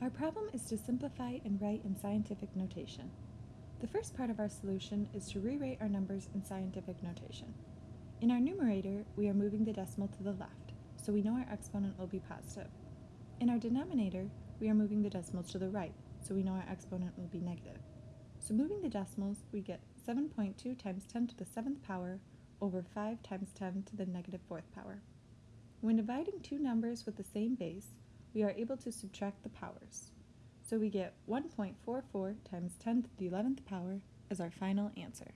Our problem is to simplify and write in scientific notation. The first part of our solution is to rewrite our numbers in scientific notation. In our numerator, we are moving the decimal to the left, so we know our exponent will be positive. In our denominator, we are moving the decimals to the right, so we know our exponent will be negative. So moving the decimals, we get 7.2 times 10 to the 7th power over 5 times 10 to the negative 4th power. When dividing two numbers with the same base, we are able to subtract the powers. So we get 1.44 times 10 to the 11th power as our final answer.